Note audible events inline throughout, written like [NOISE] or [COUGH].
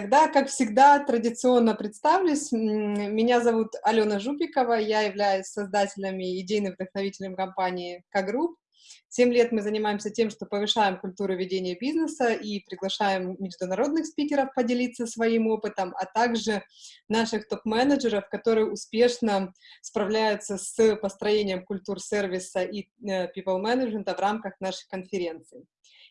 Тогда, как всегда, традиционно представлюсь. Меня зовут Алена Жупикова, я являюсь создателем и идейным вдохновителем компании К-Групп. Семь лет мы занимаемся тем, что повышаем культуру ведения бизнеса и приглашаем международных спикеров поделиться своим опытом, а также наших топ-менеджеров, которые успешно справляются с построением культур сервиса и э, people management в рамках наших конференций.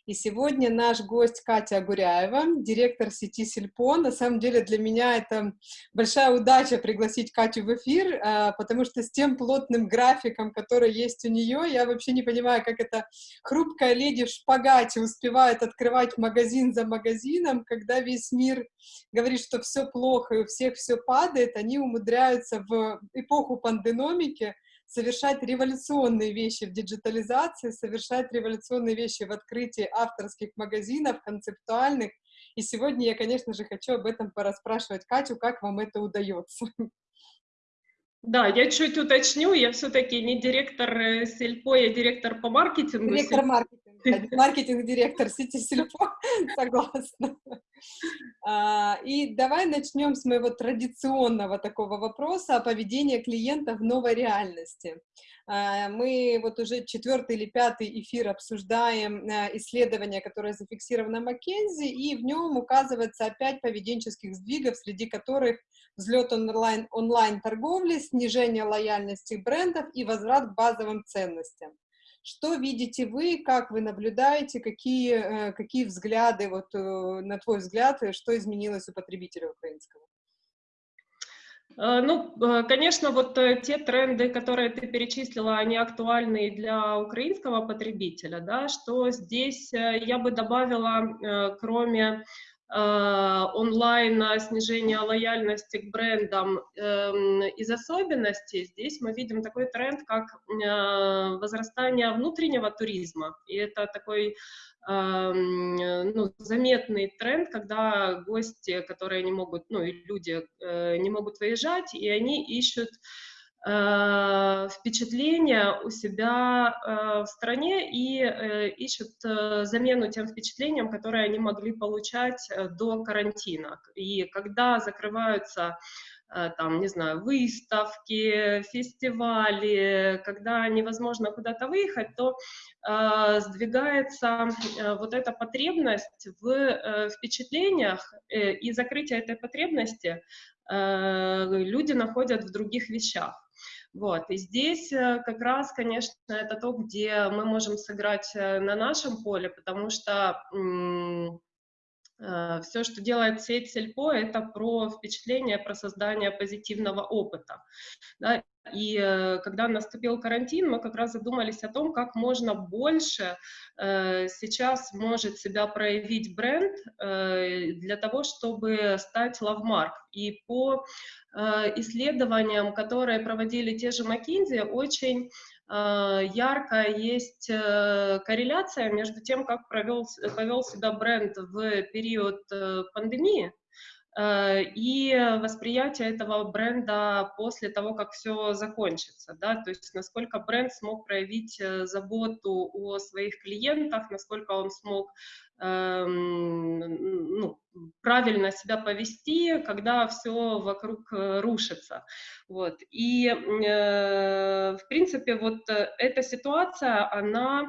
И сегодня наш гость Катя Гуряева, директор сети Сельпо. На самом деле для меня это большая удача пригласить Катю в эфир, а, потому что с тем плотным графиком, который есть у нее, я вообще не понимаю, как эта хрупкая леди в шпагате успевает открывать магазин за магазином, когда весь мир говорит, что все плохо и у всех все падает, они умудряются в эпоху пандемики совершать революционные вещи в диджитализации, совершать революционные вещи в открытии авторских магазинов, концептуальных. И сегодня я, конечно же, хочу об этом пораспрашивать Катю, как вам это удается. Да, я чуть уточню, я все-таки не директор э, Сельпо, я директор по маркетингу. Директор маркетинга, маркетинг-директор сети Сельпо, [LAUGHS] согласна. А, и давай начнем с моего традиционного такого вопроса о поведении клиента в новой реальности. А, мы вот уже четвертый или пятый эфир обсуждаем э, исследование, которое зафиксировано Маккензи, и в нем указывается опять поведенческих сдвигов, среди которых взлет онлайн, онлайн-торговли, снижение лояльности брендов и возврат к базовым ценностям. Что видите вы, как вы наблюдаете, какие, э, какие взгляды, вот, э, на твой взгляд, э, что изменилось у потребителя украинского? Ну, конечно, вот те тренды, которые ты перечислила, они актуальны для украинского потребителя, да, что здесь я бы добавила, кроме Э, онлайн снижение лояльности к брендам эм, из особенностей, здесь мы видим такой тренд, как э, возрастание внутреннего туризма. И это такой ну, заметный тренд, когда гости, которые не могут, ну и люди э, не могут выезжать, и они ищут Э, впечатления у себя э, в стране и э, ищут замену тем впечатлениям, которые они могли получать до карантина. И когда закрываются там, не знаю, выставки, фестивали, когда невозможно куда-то выехать, то э, сдвигается э, вот эта потребность в э, впечатлениях, э, и закрытие этой потребности э, люди находят в других вещах. Вот. И здесь э, как раз, конечно, это то, где мы можем сыграть э, на нашем поле, потому что э, все, что делает сеть Сельпо, это про впечатление, про создание позитивного опыта. Да? И когда наступил карантин, мы как раз задумались о том, как можно больше э, сейчас может себя проявить бренд э, для того, чтобы стать лавмарк. И по э, исследованиям, которые проводили те же McKinsey, очень яркая есть корреляция между тем, как провел, повел себя бренд в период пандемии, Э, и восприятие этого бренда после того, как все закончится, да, то есть насколько бренд смог проявить э, заботу о своих клиентах, насколько он смог эм, ну, правильно себя повести, когда все вокруг э, рушится. Вот. И, э, в принципе, вот эта ситуация, она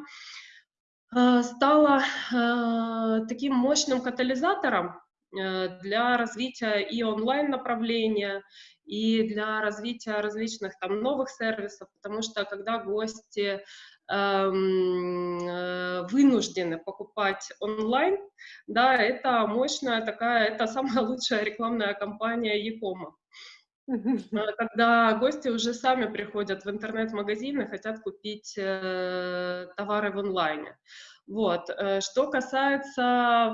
стала э, таким мощным катализатором Э, для развития и онлайн-направления, и для развития различных там новых сервисов, потому что когда гости э, вынуждены покупать онлайн, да, это мощная такая, это самая [LAUGHS] лучшая рекламная кампания Якома. Э, когда гости уже сами приходят в интернет-магазин и хотят купить э, товары в онлайне. Вот. Э, что касается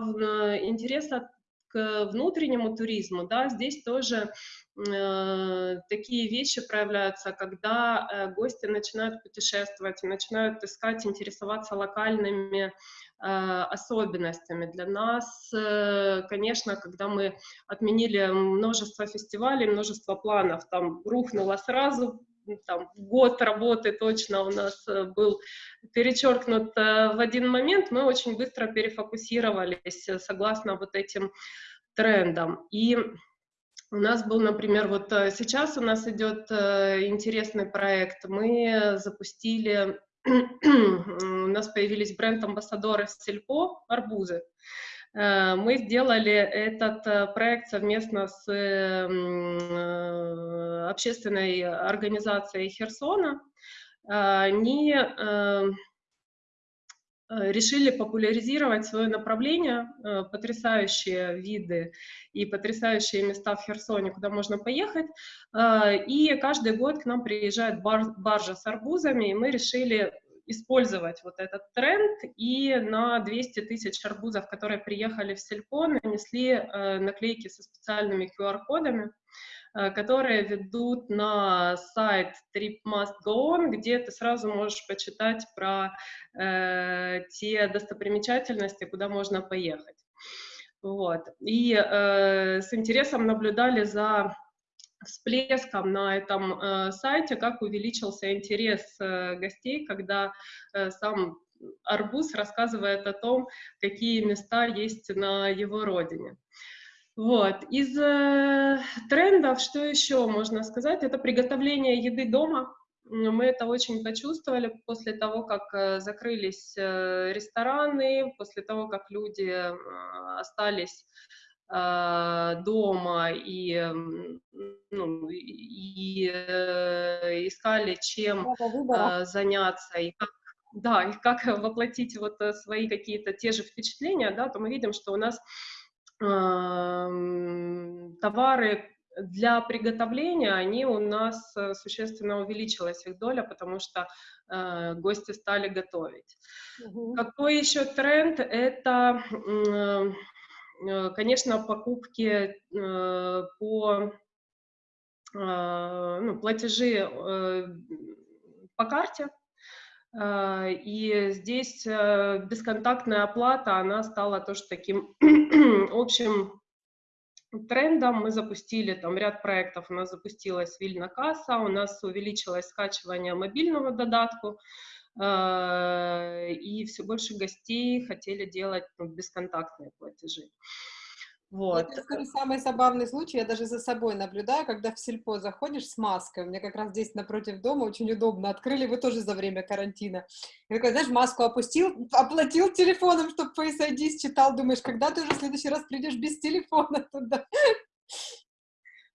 интереса внутреннему туризму, да, здесь тоже э, такие вещи проявляются, когда э, гости начинают путешествовать, начинают искать, интересоваться локальными э, особенностями. Для нас, э, конечно, когда мы отменили множество фестивалей, множество планов, там рухнуло сразу там, год работы точно у нас э, был перечеркнут э, в один момент, мы очень быстро перефокусировались согласно вот этим трендам. И у нас был, например, вот э, сейчас у нас идет э, интересный проект. Мы запустили, [CLEARS THROAT] у нас появились бренд-амбассадоры Сельпо, арбузы. Э, мы сделали этот проект совместно с общественной организацией Херсона. Они Э, решили популяризировать свое направление, э, потрясающие виды и потрясающие места в Херсоне, куда можно поехать. Э, и каждый год к нам приезжает бар, баржа с арбузами, и мы решили использовать вот этот тренд, и на 200 тысяч арбузов, которые приехали в Сельпо, нанесли наклейки со специальными QR-кодами, Э, которые ведут на сайт Trip Must Go On, где ты сразу можешь почитать про э, те достопримечательности, куда можно поехать. Вот. И э, с интересом наблюдали за всплеском на этом э, сайте, как увеличился интерес э, гостей, когда э, сам Арбуз рассказывает о том, какие места есть на его родине. Вот. Из э, трендов, что еще можно сказать, это приготовление еды дома. Мы это очень почувствовали после того, как э, закрылись э, рестораны, после того, как люди э, остались дома и, ну, и э, искали, чем э, заняться и как да, и как воплотить вот э, свои какие-то те же впечатления, да, то мы видим, что у нас товары для приготовления, они у нас э, существенно увеличилась их доля, потому что э, гости стали готовить. Угу. Какой еще тренд? Это, э, конечно, покупки э, по э, ну, платежи э, по карте. И здесь э, бесконтактная оплата, она стала тоже таким [CLEARS THROAT] общим трендом. Мы запустили там ряд проектов, у нас запустилась Вильна касса, у нас увеличилось скачивание мобильного додатку, и все больше гостей хотели делать ну, бесконтактные платежи. Вот. Я скажу, самый забавный случай, я даже за собой наблюдаю, когда в сельпо заходишь с маской, у меня как раз здесь напротив дома очень удобно, открыли вы тоже за время карантина. И такой, знаешь, маску опустил, оплатил телефоном, чтобы Face ID считал, думаешь, когда ты уже в следующий раз придешь без телефона туда?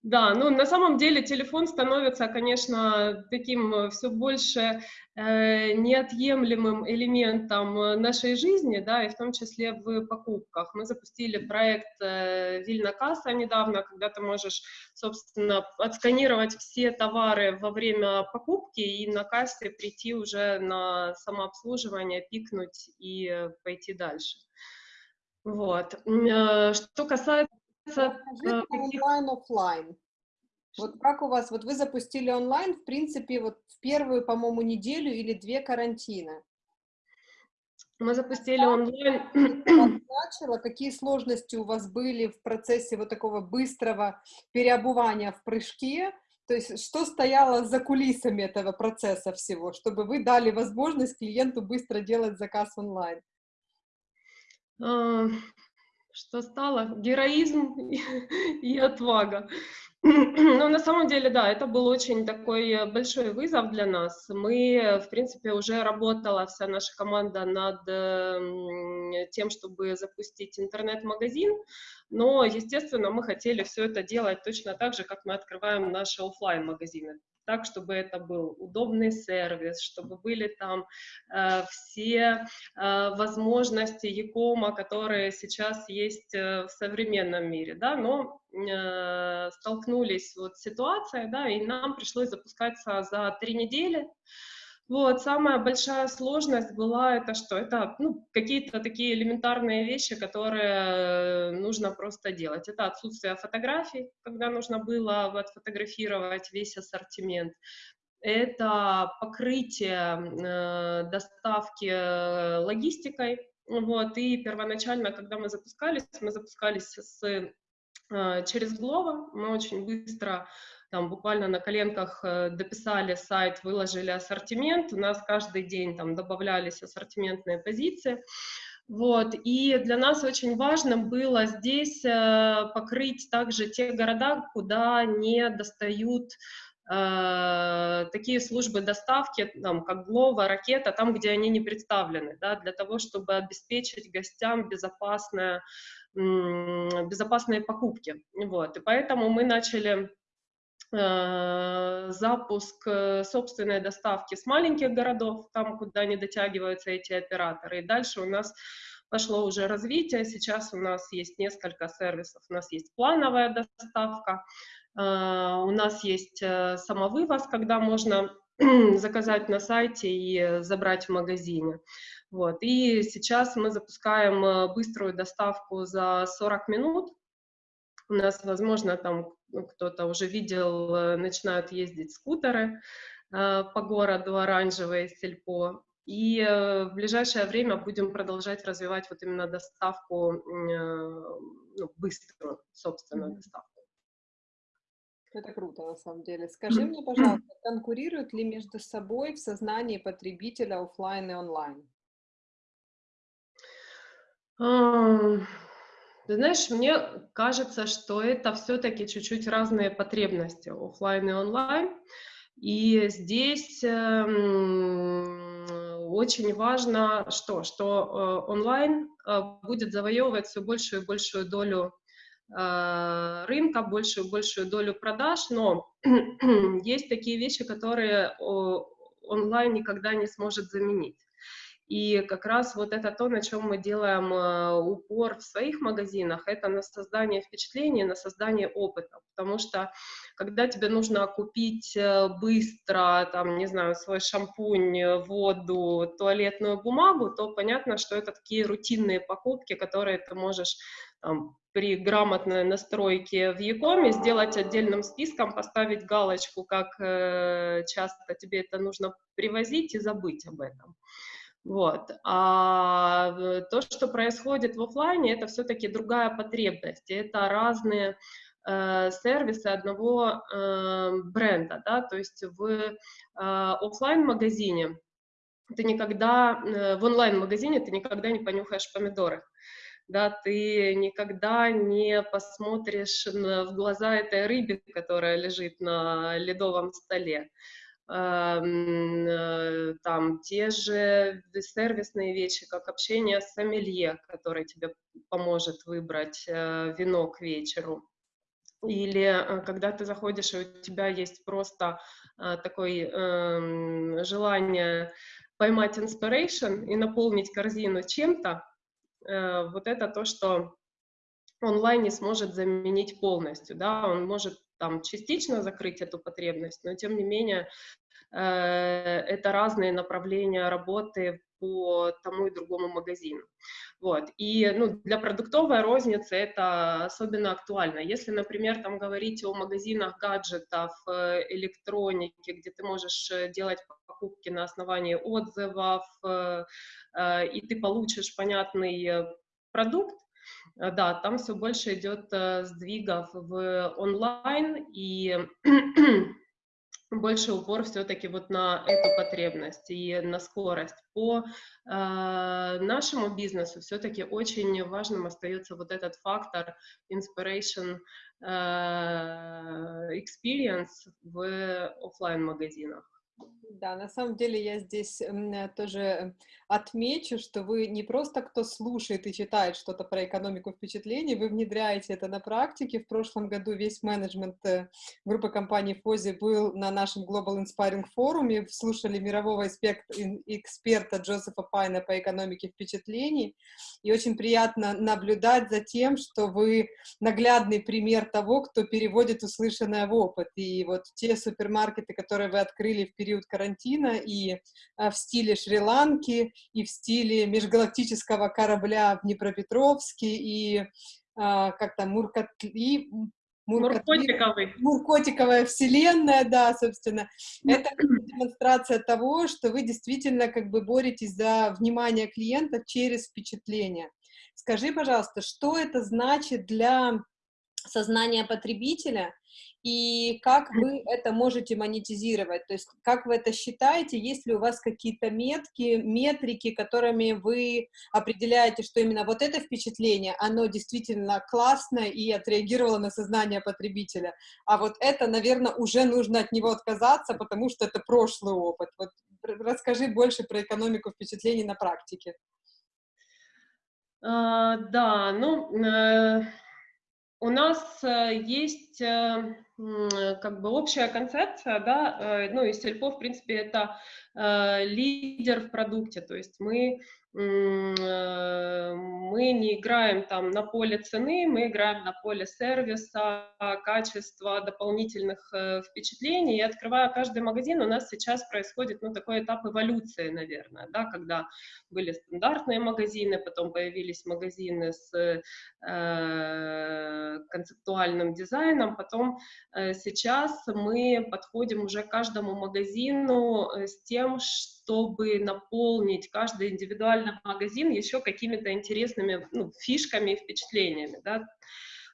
Да, ну на самом деле телефон становится, конечно, таким э, все больше э, неотъемлемым элементом э, нашей жизни, да, и в том числе в покупках. Мы запустили проект э, Вильна Касса недавно, когда ты можешь, собственно, отсканировать все товары во время покупки и на кассе прийти уже на самообслуживание, пикнуть и э, пойти дальше. Вот. Что касается Расскажи онлайн, офлайн. Вот как у вас, вот вы запустили онлайн, в принципе, вот в первую, по-моему, неделю или две карантина. Мы запустили онлайн. Начало, какие сложности у вас были в процессе вот такого быстрого переобувания в прыжке? То есть что стояло за кулисами этого процесса всего, чтобы вы дали возможность клиенту быстро делать заказ онлайн? Что стало? Героизм [LAUGHS] и отвага. [CLEARS THROAT] Ну, на самом деле, да, это был очень такой большой вызов для нас. Мы, в принципе, уже работала вся наша команда над эм, тем, чтобы запустить интернет-магазин, но, естественно, мы хотели все это делать точно так же, как мы открываем наши офлайн магазины так, чтобы это был удобный сервис, чтобы были там э, все э, возможности Якома, которые сейчас есть э, в современном мире, да, но э, столкнулись вот с ситуацией, да, и нам пришлось запускаться за три недели, вот, самая большая сложность была это что? Это ну, какие-то такие элементарные вещи, которые нужно просто делать. Это отсутствие фотографий, когда нужно было отфотографировать весь ассортимент. Это покрытие э, доставки э, логистикой. Вот, и первоначально, когда мы запускались, мы запускались с, э, через Glovo, мы очень быстро там буквально на коленках э, дописали сайт, выложили ассортимент, у нас каждый день там добавлялись ассортиментные позиции, Вот, и для нас очень важно было здесь э, покрыть также те города, куда не достают э, такие службы доставки, там, как Глова, Ракета, там, где они не представлены, да, для того, чтобы обеспечить гостям безопасное, безопасные покупки. Вот, и поэтому мы начали запуск э, собственной доставки с маленьких городов, там, куда не дотягиваются эти операторы. И дальше у нас пошло уже развитие. Сейчас у нас есть несколько сервисов. У нас есть плановая доставка, э, у нас есть самовывоз, когда можно [CLEARS THROAT] заказать на сайте и забрать в магазине. Вот. И сейчас мы запускаем быструю доставку за 40 минут. У нас, возможно, там кто-то уже видел, э, начинают ездить скутеры э, по городу, оранжевые сельпо. И э, в ближайшее время будем продолжать развивать вот именно доставку, ну, быструю, собственную mm-hmm. доставку. Это круто, на самом деле. Скажи мне, пожалуйста, конкурируют ли между собой в сознании потребителя офлайн и онлайн? Ты знаешь, мне кажется, что это все-таки чуть-чуть разные потребности, офлайн и онлайн. И здесь э, очень важно что? Что э, онлайн э, будет завоевывать все большую и большую долю э, рынка, большую и большую долю продаж, но [CLEARS THROAT] есть такие вещи, которые онлайн никогда не сможет заменить. И как раз вот это то, на чем мы делаем э, упор в своих магазинах, это на создание впечатления, на создание опыта. Потому что когда тебе нужно купить э, быстро, там, не знаю, свой шампунь, воду, туалетную бумагу, то понятно, что это такие рутинные покупки, которые ты можешь там, при грамотной настройке в Якоме сделать отдельным списком, поставить галочку, как э, часто тебе это нужно привозить и забыть об этом. Вот. А то, что происходит в офлайне, это все-таки другая потребность. Это разные э, сервисы одного э, бренда. Да? То есть в э, офлайн-магазине ты никогда, э, в онлайн-магазине ты никогда не понюхаешь помидоры. Да, ты никогда не посмотришь в глаза этой рыбе, которая лежит на ледовом столе. Э, там те же сервисные вещи, как общение с сомелье, который тебе поможет выбрать э, вино к вечеру. Или э, когда ты заходишь, и у тебя есть просто такое эм, желание поймать inspiration и наполнить корзину чем-то, вот это то, что онлайн не сможет заменить полностью, да, он может там частично закрыть эту потребность, но тем не менее э, это разные направления работы по тому и другому магазину. Вот. И ну, для продуктовой розницы это особенно актуально. Если, например, там говорить о магазинах гаджетов, э, электроники, где ты можешь э, делать покупки на основании отзывов, и ты получишь понятный продукт, да, там все больше идет э, сдвигов в онлайн, и [CLEARS THROAT] больше упор все-таки вот на эту потребность и на скорость. По э, нашему бизнесу все-таки очень важным остается вот этот фактор inspiration э, experience в офлайн магазинах. Да, на самом деле я здесь тоже отмечу, что вы не просто кто слушает и читает что-то про экономику впечатлений, вы внедряете это на практике. В прошлом году весь менеджмент э, группы компании Фози был на нашем Global Inspiring форуме, слушали мирового эксперта Джозефа Пайна по экономике впечатлений, и очень приятно наблюдать за тем, что вы наглядный пример того, кто переводит услышанное в опыт. И вот те супермаркеты, которые вы открыли в период карантина, и а, в стиле Шри-Ланки, и в стиле межгалактического корабля в Днепропетровске, и а, как там, Муркатли, Муркотиковый. Муркотиковая вселенная, да, собственно. Это демонстрация того, что вы действительно как бы боретесь за внимание клиента через впечатление. Скажи, пожалуйста, что это значит для сознания потребителя, и как вы это можете монетизировать, то есть как вы это считаете, есть ли у вас какие-то метки, метрики, которыми вы определяете, что именно вот это впечатление, оно действительно классное и отреагировало на сознание потребителя, а вот это, наверное, уже нужно от него отказаться, потому что это прошлый опыт. Вот расскажи больше про экономику впечатлений на практике. А, да, ну, э, у нас э, есть э, как бы общая концепция, да, ну и Сельпо, в принципе, это лидер в продукте, то есть мы Э, мы не играем там на поле цены, мы играем на поле сервиса, качества, дополнительных э, впечатлений. И открывая каждый магазин, у нас сейчас происходит ну, такой этап эволюции, наверное, да, когда были стандартные магазины, потом появились магазины с э, концептуальным дизайном, потом э, сейчас мы подходим уже к каждому магазину э, с тем, что чтобы наполнить каждый индивидуальный магазин еще какими-то интересными ну, фишками и впечатлениями, да,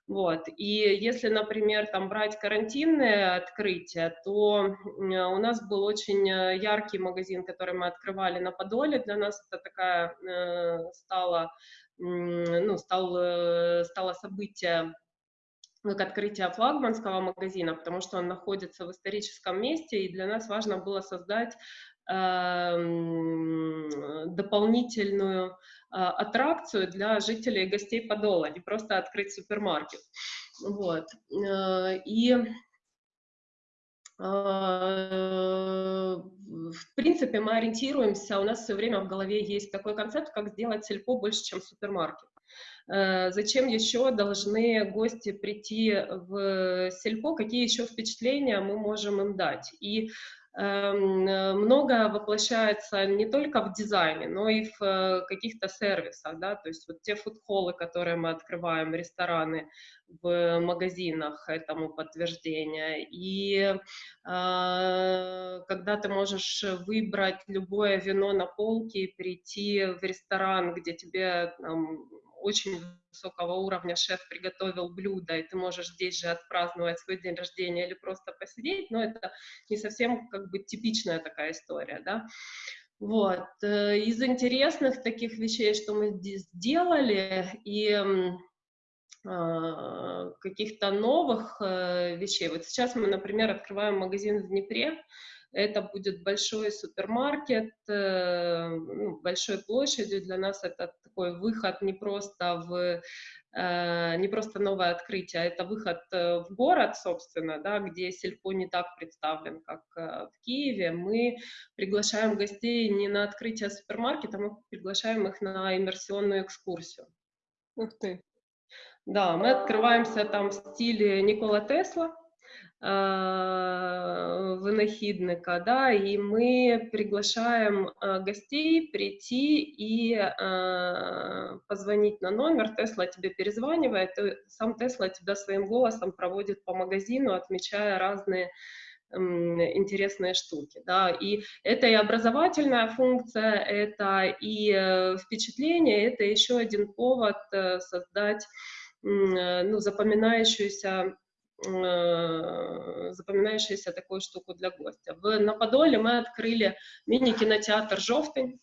вот. И если, например, там брать карантинное открытие, то у нас был очень э, яркий магазин, который мы открывали на Подоле. Для нас это такая э, стало, ну, стал, э, стало событие как открытие флагманского магазина, потому что он находится в историческом месте, и для нас важно было создать Эм, дополнительную а, аттракцию для жителей и гостей Подола, не просто открыть супермаркет. Вот. Э, и а, в принципе, мы ориентируемся, у нас все время в голове есть такой концепт, как сделать сельпо больше, чем супермаркет. Э, зачем еще должны гости прийти в сельпо, какие еще впечатления мы можем им дать. И Эм, э, много воплощается не только в дизайне, но и в э, каких-то сервисах, да, то есть вот те фудхоллы, которые мы открываем, рестораны в магазинах этому подтверждение. И когда ты можешь выбрать любое вино на полке и прийти в ресторан, где тебе там, очень высокого уровня шеф приготовил блюдо, и ты можешь здесь же отпраздновать свой день рождения или просто посидеть, но это не совсем как бы типичная такая история, да. Вот. Э, из интересных таких вещей, что мы сделали, и а, каких-то новых э, вещей. Вот сейчас мы, например, открываем магазин в Днепре, это будет большой супермаркет, э, ну, большой площадью. Для нас это такой выход не просто в э, не просто новое открытие, а это выход э, в город, собственно, да, где сельпо не так представлен, как в Киеве. Мы приглашаем гостей не на открытие супермаркета, мы приглашаем их на иммерсионную экскурсию. Ух ты! Да, мы открываемся там в стиле Никола Тесла, Э, винахідника, да, и мы приглашаем э, гостей прийти и э, позвонить на номер, Тесла тебе перезванивает, и сам Тесла тебя своим голосом проводит по магазину, отмечая разные интересные штуки, да, и это и образовательная функция, это и впечатление, это еще один повод создать, ну, запоминающуюся Э, запоминающуюся такую штуку для гостя. В, на Подоле мы открыли мини-кинотеатр «Жовтень».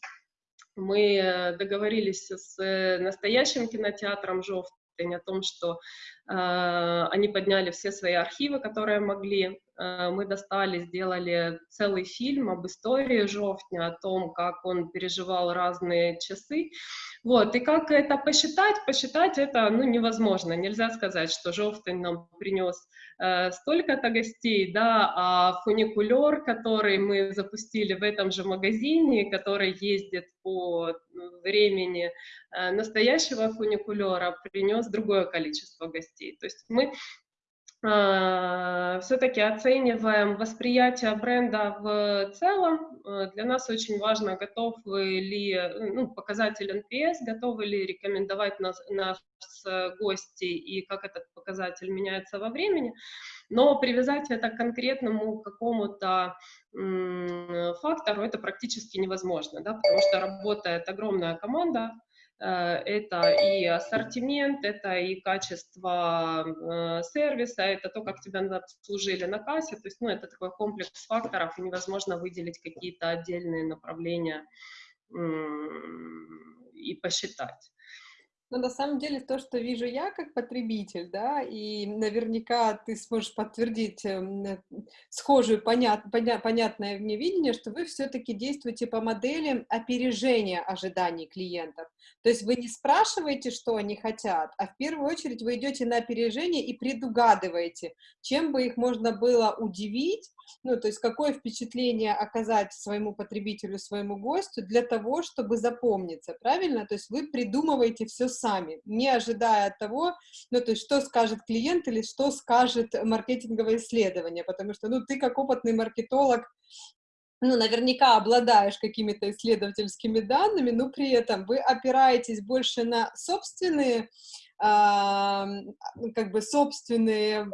Мы э, договорились с э, настоящим кинотеатром «Жовтень» о том, что э, они подняли все свои архивы, которые могли. Э, мы достали, сделали целый фильм об истории Жовтня, о том, как он переживал разные часы. Вот, и как это посчитать? Посчитать это ну, невозможно. Нельзя сказать, что Жовтень нам принес э, столько-то гостей, да, а фуникулер, который мы запустили в этом же магазине, который ездит по времени э, настоящего фуникулера, принес другое количество гостей. То есть мы все-таки оцениваем восприятие бренда в целом. А, для нас очень важно, готовы ли ну, показатель NPS, готовы ли рекомендовать нас, нас гости и как этот показатель меняется во времени. Но привязать это к конкретному какому-то фактору это практически невозможно, да, потому что работает огромная команда, это и ассортимент, это и качество сервиса, это то, как тебя обслужили на кассе, то есть, ну, это такой комплекс факторов, и невозможно выделить какие-то отдельные направления и посчитать. Но на самом деле то, что вижу я как потребитель, да, и наверняка ты сможешь подтвердить э, схожую, понят, поня, понятное мне видение, что вы все-таки действуете по модели опережения ожиданий клиентов. То есть вы не спрашиваете, что они хотят, а в первую очередь вы идете на опережение и предугадываете, чем бы их можно было удивить, ну, то есть какое впечатление оказать своему потребителю, своему гостю для того, чтобы запомниться, правильно? То есть вы придумываете все сами, не ожидая от того, ну, то есть что скажет клиент или что скажет маркетинговое исследование, потому что, ну, ты как опытный маркетолог, ну, наверняка обладаешь какими-то исследовательскими данными, но при этом вы опираетесь больше на собственные, как бы собственные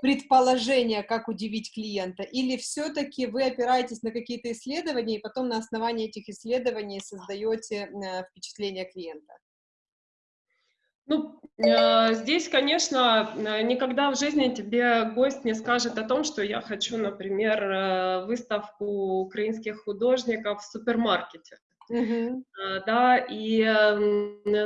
предположения, как удивить клиента, или все-таки вы опираетесь на какие-то исследования и потом на основании этих исследований создаете э, впечатление клиента? Ну, э, здесь, конечно, э, никогда в жизни тебе гость не скажет о том, что я хочу, например, выставку украинских художников в супермаркете. Uh-huh. Да, и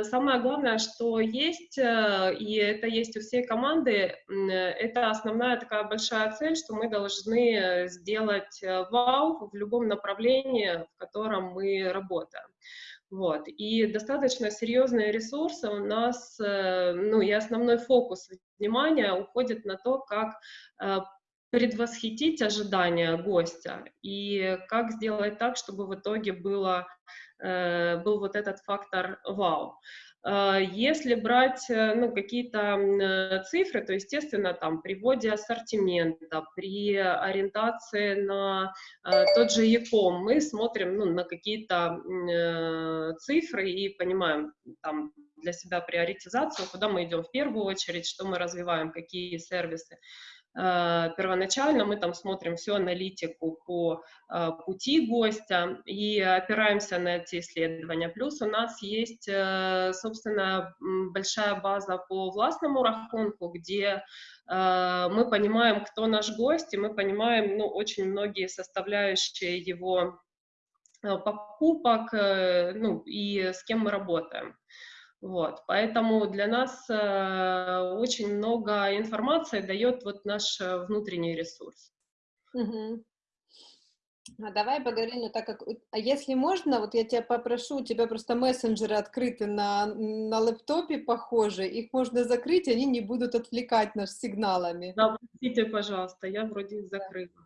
самое главное, что есть, и это есть у всей команды, это основная такая большая цель, что мы должны сделать вау в любом направлении, в котором мы работаем. Вот. И достаточно серьезные ресурсы у нас, э, ну и основной фокус внимания уходит на то, как э, предвосхитить ожидания гостя и как сделать так, чтобы в итоге было, э, был вот этот фактор вау. А, если брать э, ну, какие-то э, цифры, то, естественно, там, при вводе ассортимента, при ориентации на э, тот же Яком, мы смотрим ну, на какие-то цифры и понимаем там, для себя приоритизацию, куда мы идем в первую очередь, что мы развиваем, какие сервисы. Э, первоначально мы там смотрим всю аналитику по э, пути гостя и опираемся на эти исследования. Плюс у нас есть, э, собственно, большая база по властному рахунку, где мы понимаем, кто наш гость, и мы понимаем ну, очень многие составляющие его покупок ну, и с кем мы работаем. Вот, поэтому для нас э, очень много информации дает вот наш э, внутренний ресурс. Угу. А давай поговорим, ну, так как, а если можно, вот я тебя попрошу, у тебя просто мессенджеры открыты на, на лэптопе, похоже, их можно закрыть, они не будут отвлекать нас сигналами. Да, простите, пожалуйста, я вроде их закрыла.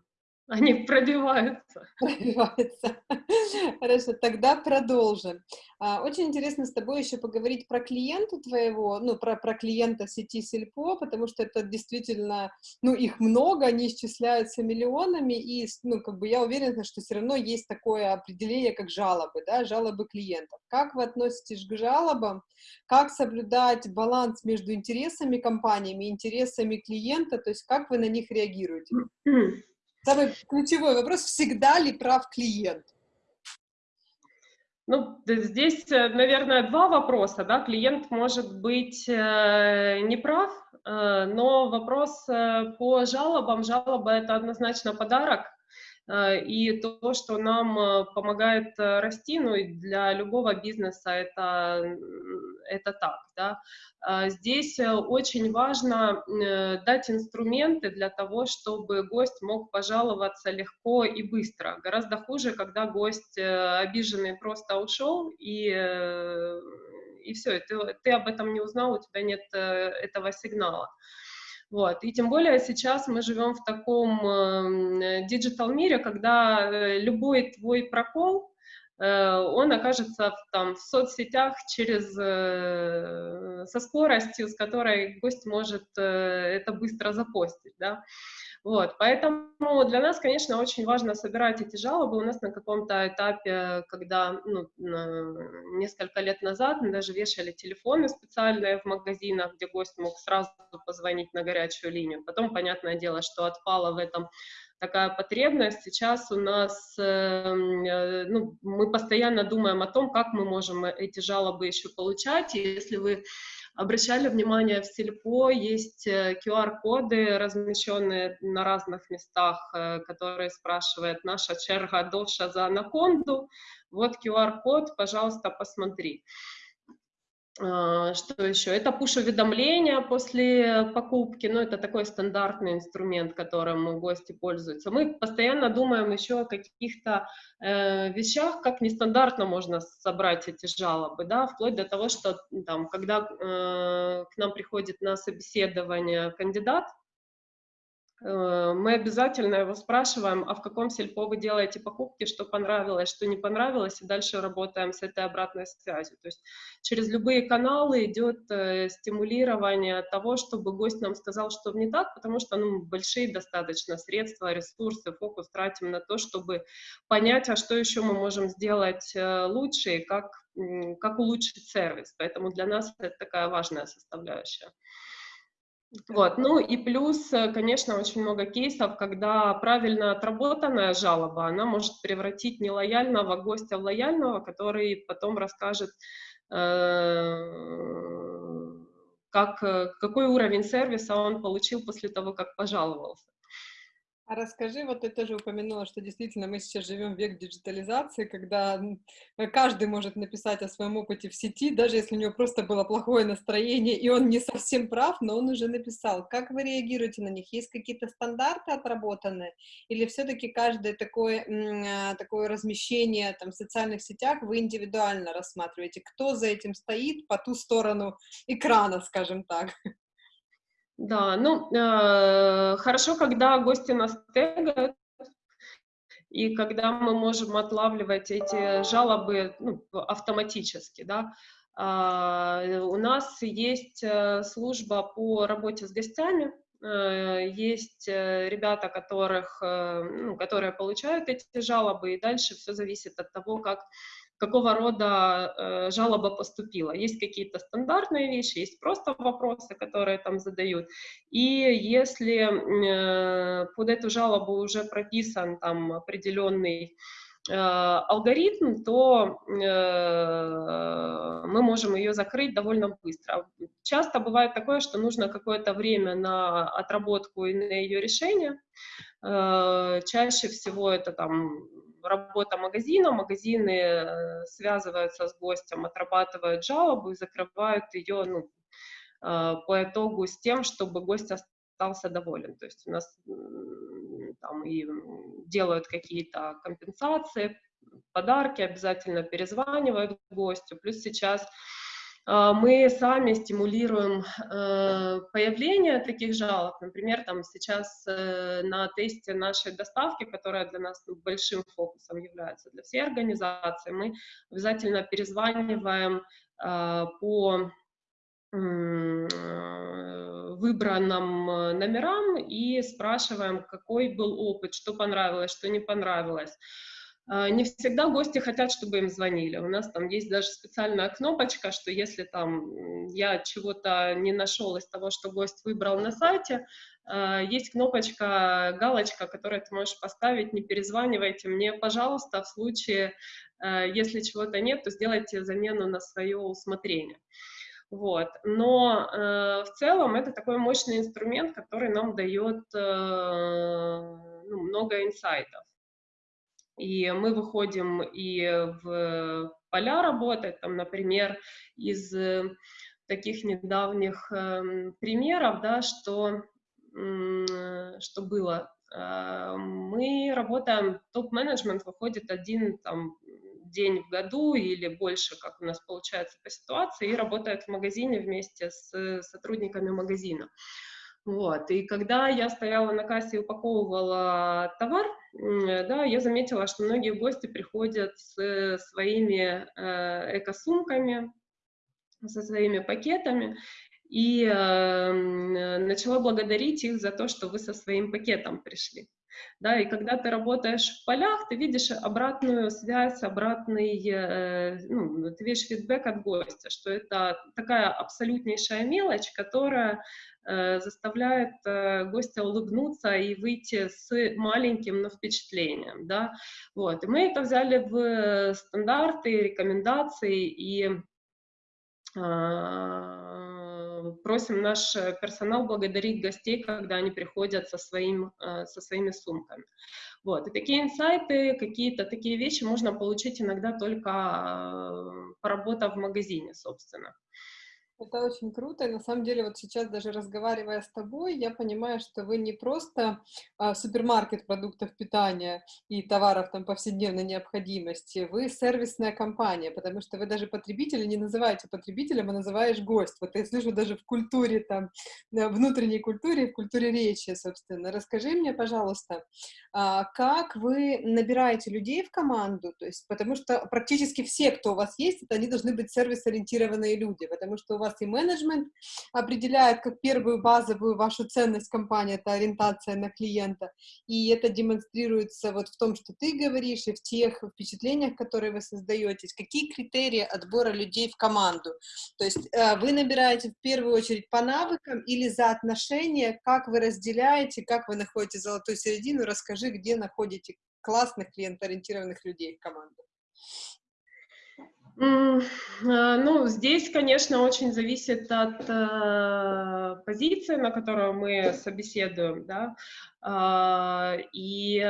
Они пробиваются. Пробиваются. [LAUGHS] Хорошо, тогда продолжим. А, очень интересно с тобой еще поговорить про клиента твоего, ну, про, про клиента сети Сельпо, потому что это действительно, ну, их много, они исчисляются миллионами, и, ну, как бы я уверена, что все равно есть такое определение, как жалобы, да, жалобы клиентов. Как вы относитесь к жалобам? Как соблюдать баланс между интересами компаниями и интересами клиента, то есть как вы на них реагируете? Самый ключевой вопрос, всегда ли прав клиент? Ну, здесь, э, наверное, два вопроса. Да? Клиент может быть э, неправ, э, но вопрос э, по жалобам. Жалоба – это однозначно подарок, и то, что нам э, помогает э, расти, ну и для любого бизнеса это, это так, да. Здесь очень важно дать инструменты для того, чтобы гость мог пожаловаться легко и быстро. Гораздо хуже, когда гость обиженный просто ушел и и все, ты, ты об этом не узнал, у тебя нет этого сигнала. Вот. И тем более сейчас мы живем в таком э, digital мире, когда э, любой твой прокол, э, он окажется в, там, в соцсетях через, со скоростью, с которой гость может это быстро запостить. Да? Вот, поэтому для нас, конечно, очень важно собирать эти жалобы. У нас на каком-то этапе, когда ну, несколько лет назад мы даже вешали телефоны специальные в магазинах, где гость мог сразу позвонить на горячую линию. Потом, понятное дело, что отпала в этом такая потребность. Сейчас у нас, эм, э, ну, мы постоянно думаем о том, как мы можем эти жалобы еще получать. И если вы обращали внимание, в Сельпо есть QR-коды, э, размещенные на разных местах, э, которые спрашивают «Наша черга доша за анаконду?» Вот QR-код, пожалуйста, посмотри. А, что еще? Это push-уведомления после покупки, ну, это такой стандартный инструмент, которым гости пользуются. Мы постоянно думаем еще о каких-то э, вещах, как нестандартно можно собрать эти жалобы, да, вплоть до того, что там, когда э, к нам приходит на собеседование кандидат, мы обязательно его спрашиваем, а в каком сельпо вы делаете покупки, что понравилось, что не понравилось, и дальше работаем с этой обратной связью. То есть через любые каналы идет э, стимулирование того, чтобы гость нам сказал, что не так, потому что ну, большие достаточно средства, ресурсы, фокус тратим на то, чтобы понять, а что еще мы можем сделать э, лучше и как, как улучшить сервис. Поэтому для нас это такая важная составляющая. Вот. Ну и плюс, э, конечно, очень много кейсов, когда правильно отработанная жалоба, она может превратить нелояльного гостя в лояльного, который потом расскажет, э, как, э, какой уровень сервиса он получил после того, как пожаловался. А расскажи, вот ты тоже упомянула, что действительно мы сейчас живем в век диджитализации, когда э, каждый может написать о своем опыте в сети, даже если у него просто было плохое настроение, и он не совсем прав, но он уже написал. Как вы реагируете на них? Есть какие-то стандарты отработанные? Или все-таки каждое такое, а, такое размещение там, в социальных сетях вы индивидуально рассматриваете? Кто за этим стоит по ту сторону экрана, скажем так? Да, ну, э, хорошо, когда гости нас тегают, и когда мы можем отлавливать эти жалобы ну, автоматически, да. Э, у нас есть э, служба по работе с гостями, э, есть э, ребята, которых, ну, которые получают эти жалобы, и дальше все зависит от того, как какого рода э, жалоба поступила. Есть какие-то стандартные вещи, есть просто вопросы, которые там задают. И если э, под эту жалобу уже прописан там определенный э, алгоритм, то э, мы можем ее закрыть довольно быстро. Часто бывает такое, что нужно какое-то время на отработку и на ее решение. Э, чаще всего это там работа магазина, магазины э, связываются с гостем, отрабатывают жалобу и закрывают ее ну, э, по итогу с тем, чтобы гость остался доволен. То есть у нас там и делают какие-то компенсации, подарки, обязательно перезванивают гостю. Плюс сейчас мы сами стимулируем э, появление таких жалоб. Например, там сейчас э, на тесте нашей доставки, которая для нас большим фокусом является для всей организации, мы обязательно перезваниваем а, по выбранным номерам и спрашиваем, какой был опыт, что понравилось, что не понравилось. А, не всегда гости хотят, чтобы им звонили. У нас там есть даже специальная кнопочка, что если там я чего-то не нашел из того, что гость выбрал на сайте, а, есть кнопочка, галочка, которую ты можешь поставить, не перезванивайте мне, пожалуйста, в случае, а, если чего-то нет, то сделайте замену на свое усмотрение. Вот. Но э, в целом это такой мощный инструмент, который нам дает э, ну, много инсайтов. И мы выходим и в поля работать, там, например, из э, таких недавних э, примеров, да, что, э, что было. Э, мы работаем, топ-менеджмент выходит один там, день в году или больше, как у нас получается по ситуации, и работает в магазине вместе с сотрудниками магазина. Вот. И когда я стояла на кассе и упаковывала товар, да, я заметила, что многие гости приходят с своими э, эко-сумками, со своими пакетами, и э, начала благодарить их за то, что вы со своим пакетом пришли. Да, и когда ты работаешь в полях, ты видишь обратную связь, обратный, э, ну, ты видишь фидбэк от гостя, что это такая абсолютнейшая мелочь, которая э, заставляет э, гостя улыбнуться и выйти с маленьким, но впечатлением, да, вот, и мы это взяли в стандарты, рекомендации, и Э, просим наш персонал благодарить гостей, когда они приходят со, своим, э, со своими сумками. Вот. И такие инсайты, какие-то такие вещи можно получить иногда только э, поработав в магазине, собственно. Это очень круто. И на самом деле, вот сейчас даже разговаривая с тобой, я понимаю, что вы не просто а, супермаркет продуктов питания и товаров там повседневной необходимости, вы сервисная компания, потому что вы даже потребителя не называете потребителем, а называешь гость. Вот я слышу даже в культуре там, внутренней культуре, в культуре речи, собственно. Расскажи мне, пожалуйста, а, как вы набираете людей в команду, то есть, потому что практически все, кто у вас есть, это они должны быть сервис-ориентированные люди, потому что у вас и менеджмент определяет как первую базовую вашу ценность компании, это ориентация на клиента, и это демонстрируется вот в том, что ты говоришь, и в тех впечатлениях, которые вы создаете. Какие критерии отбора людей в команду? То есть э, вы набираете в первую очередь по навыкам или за отношения, как вы разделяете, как вы находите золотую середину, расскажи, где находите классных клиентоориентированных людей в команду. А, ну, здесь, конечно, очень зависит от э, позиции, на которую мы собеседуем, да, э, и,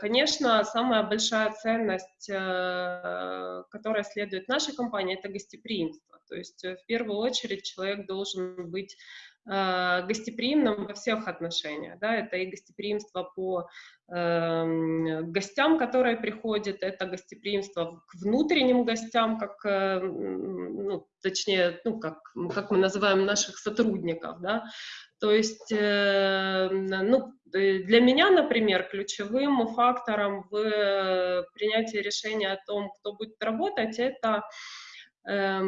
конечно, самая большая ценность, э, которая следует нашей компании, это гостеприимство, то есть э, в первую очередь человек должен быть э, гостеприимным во всех отношениях, да, это и гостеприимство по э, гостям, которые приходят, это гостеприимство к внутренним гостям, как, э, ну, точнее, ну, как, как мы называем наших сотрудников, да, то есть, э, ну, для меня, например, ключевым фактором в принятии решения о том, кто будет работать, это э,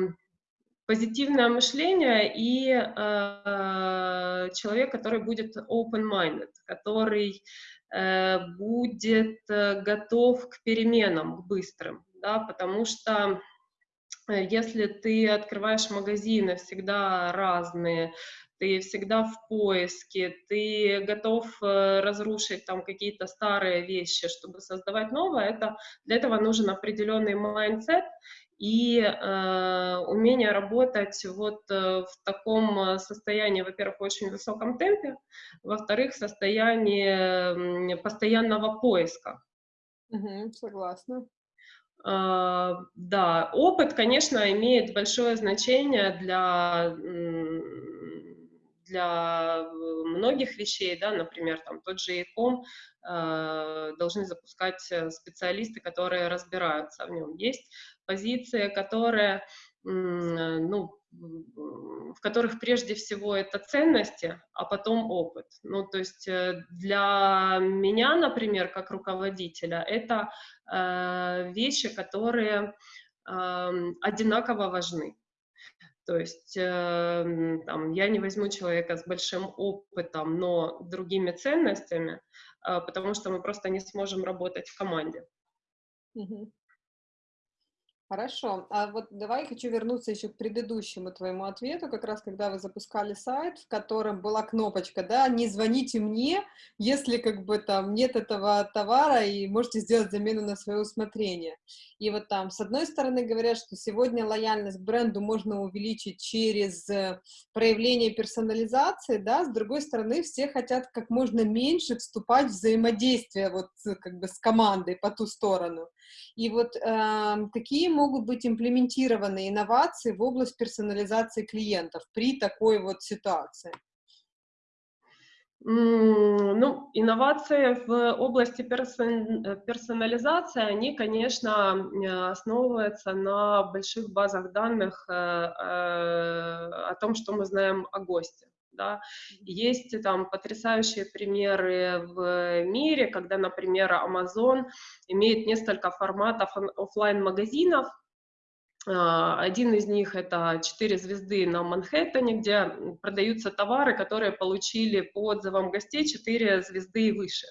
позитивное мышление и э, человек, который будет open-minded, который э, будет э, готов к переменам, к быстрым, да, потому что э, если ты открываешь магазины всегда разные, ты всегда в поиске, ты готов э, разрушить там какие-то старые вещи, чтобы создавать новое, это, для этого нужен определенный mindset, и э, умение работать вот э, в таком состоянии, во-первых, очень высоком темпе, во-вторых, состоянии постоянного поиска. Угу, согласна. Э, да, опыт, конечно, имеет большое значение для для многих вещей, да, например, там тот же ЕКОМ э, должны запускать специалисты, которые разбираются в нем. Есть позиция, которая, ну, в которых прежде всего это ценности, а потом опыт. Ну, то есть э, для меня, например, как руководителя, это э, вещи, которые э, одинаково важны. То есть э, там, я не возьму человека с большим опытом, но другими ценностями, э, потому что мы просто не сможем работать в команде. Угу. Хорошо. А вот давай хочу вернуться еще к предыдущему твоему ответу, как раз когда вы запускали сайт, в котором была кнопочка, да, не звоните мне, если как бы там нет этого товара и можете сделать замену на свое усмотрение. И вот там, с одной стороны, говорят, что сегодня лояльность к бренду можно увеличить через э, проявление персонализации, да, с другой стороны, все хотят как можно меньше вступать в взаимодействие вот как бы с командой по ту сторону. И вот э, какие могут быть имплементированы инновации в область персонализации клиентов при такой вот ситуации? Ну, инновации в области персонализации, они, конечно, основываются на больших базах данных э, э, о том, что мы знаем о госте. Да. Есть там потрясающие примеры в мире, когда, например, Amazon имеет несколько форматов офлайн магазинов а, один из них это 4 звезды на Манхэттене, где продаются товары, которые получили по отзывам гостей 4 звезды и выше.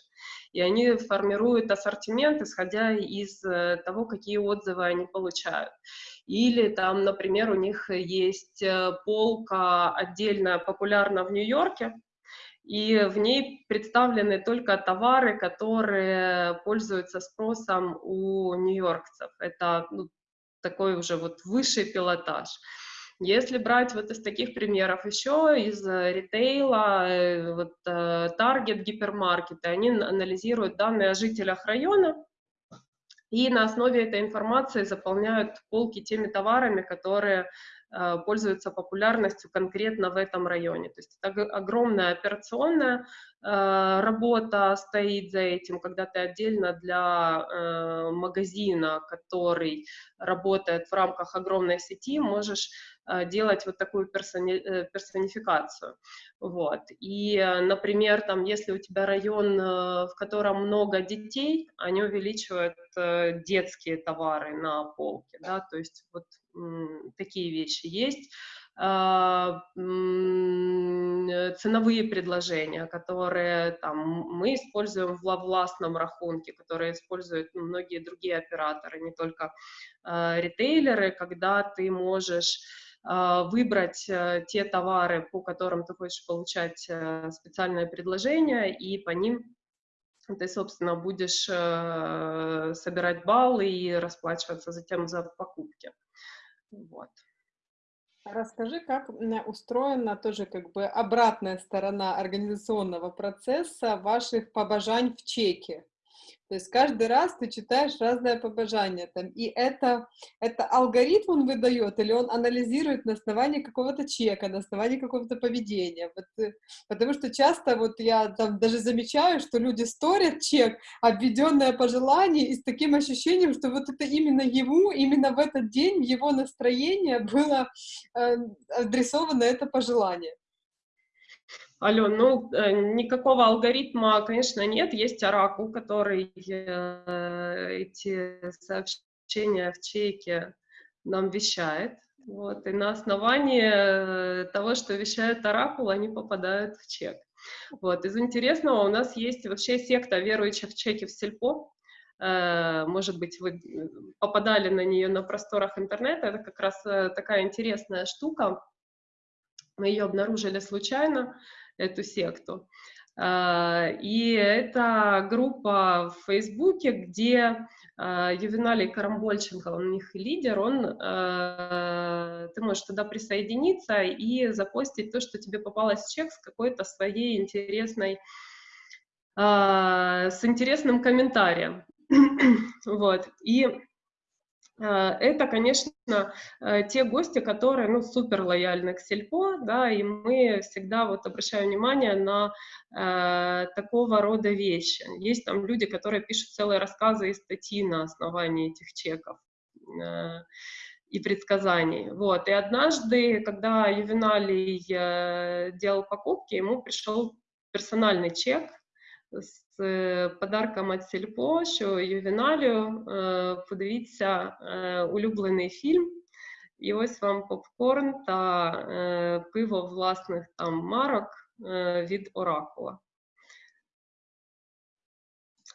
И они формируют ассортимент, исходя из э, того, какие отзывы они получают. Или там, например, у них есть э, полка отдельно популярна в Нью-Йорке, и в ней представлены только товары, которые пользуются спросом у нью-йоркцев. Это ну, такой уже вот высший пилотаж. Если брать вот из таких примеров еще, из э, ритейла, э, вот Target, гипермаркеты, они анализируют данные о жителях района, и на основе этой информации заполняют полки теми товарами, которые Э, пользуются популярностью конкретно в этом районе. То есть это огромная операционная э, работа стоит за этим, когда ты отдельно для э, магазина, который работает в рамках огромной сети, можешь делать вот такую персони, персонификацию. Вот. И, например, там, если у тебя район, в котором много детей, они увеличивают детские товары на полке, да, то есть вот такие вещи есть. А, ценовые предложения, которые там, мы используем в властном рахунке, которые используют многие другие операторы, не только э, ритейлеры, когда ты можешь э, выбрать э, те товары, по которым ты хочешь получать э, специальное предложение, и по ним ты, собственно, будешь э, собирать баллы и расплачиваться затем за покупки. Вот. Расскажи, как устроена тоже как бы обратная сторона организационного процесса ваших побожань в чеке. То есть каждый раз ты читаешь разное побожание там, и это, это алгоритм он выдает, или он анализирует на основании какого-то чека, на основании какого-то поведения. Вот, э, потому что часто вот я там даже замечаю, что люди сторят чек, обведенное пожелание, и с таким ощущением, что вот это именно ему, именно в этот день, его настроение было э, адресовано это пожелание. Ален, ну, э, никакого алгоритма, конечно, нет. Есть оракул, который э, эти сообщения в чеке нам вещает. Вот, и на основании э, того, что вещает оракул, они попадают в чек. Вот, из интересного у нас есть вообще секта верующих в чеки в сельпо. Может быть, вы попадали на нее на просторах интернета. Это как раз такая интересная штука. Мы ее обнаружили случайно эту секту. А, и это группа в Фейсбуке, где а, Ювеналий Карамбольченко, он у них лидер, он, а, ты можешь туда присоединиться и запостить то, что тебе попалось чек с какой-то своей интересной, с интересным комментарием. [CLEARS THROAT] вот. И это, конечно, э, те гости, которые, ну, супер лояльны к сельпо, да, и мы всегда вот обращаем внимание на э, такого рода вещи. Есть там люди, которые пишут целые рассказы и статьи на основании этих чеков э, и предсказаний. Вот. И однажды, когда Ювеналий э, делал покупки, ему пришел персональный чек з подарком від Сільпо, що Ювеналію подивіться улюблений фільм. І ось вам попкорн та пиво власних там марок від Оракула.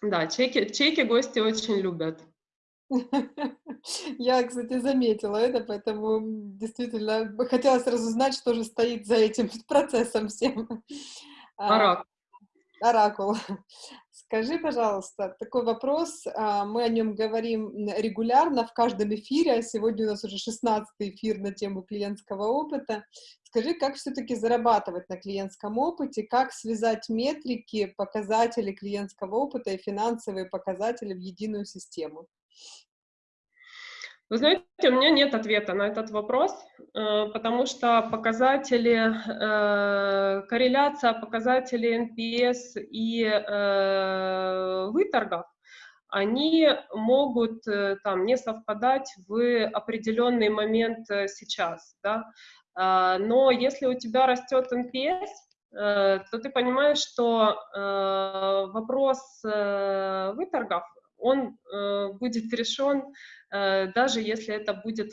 Да, чеки, чеки гости очень любят. [LAUGHS] Я, кстати, заметила это, поэтому действительно хотела сразу знать, что же стоит за этим [LAUGHS] процессом всем. Оракул. Оракул. [LAUGHS] Скажи, пожалуйста, такой вопрос. А, мы о нем говорим регулярно в каждом эфире, а сегодня у нас уже 16 эфир на тему клиентского опыта. Скажи, как все-таки зарабатывать на клиентском опыте, как связать метрики, показатели клиентского опыта и финансовые показатели в единую систему? Вы знаете, у меня нет ответа на этот вопрос, э, потому что показатели, э, корреляция показателей NPS и э, выторгов, они могут там не совпадать в определенный момент сейчас, да? А, но если у тебя растет NPS, то ты понимаешь, что вопрос выторгов он будет решен, даже если это будет